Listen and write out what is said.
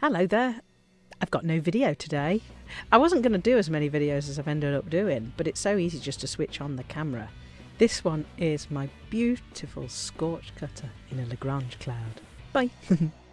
Hello there. I've got no video today. I wasn't going to do as many videos as I've ended up doing, but it's so easy just to switch on the camera. This one is my beautiful scorch cutter in a Lagrange cloud. Bye.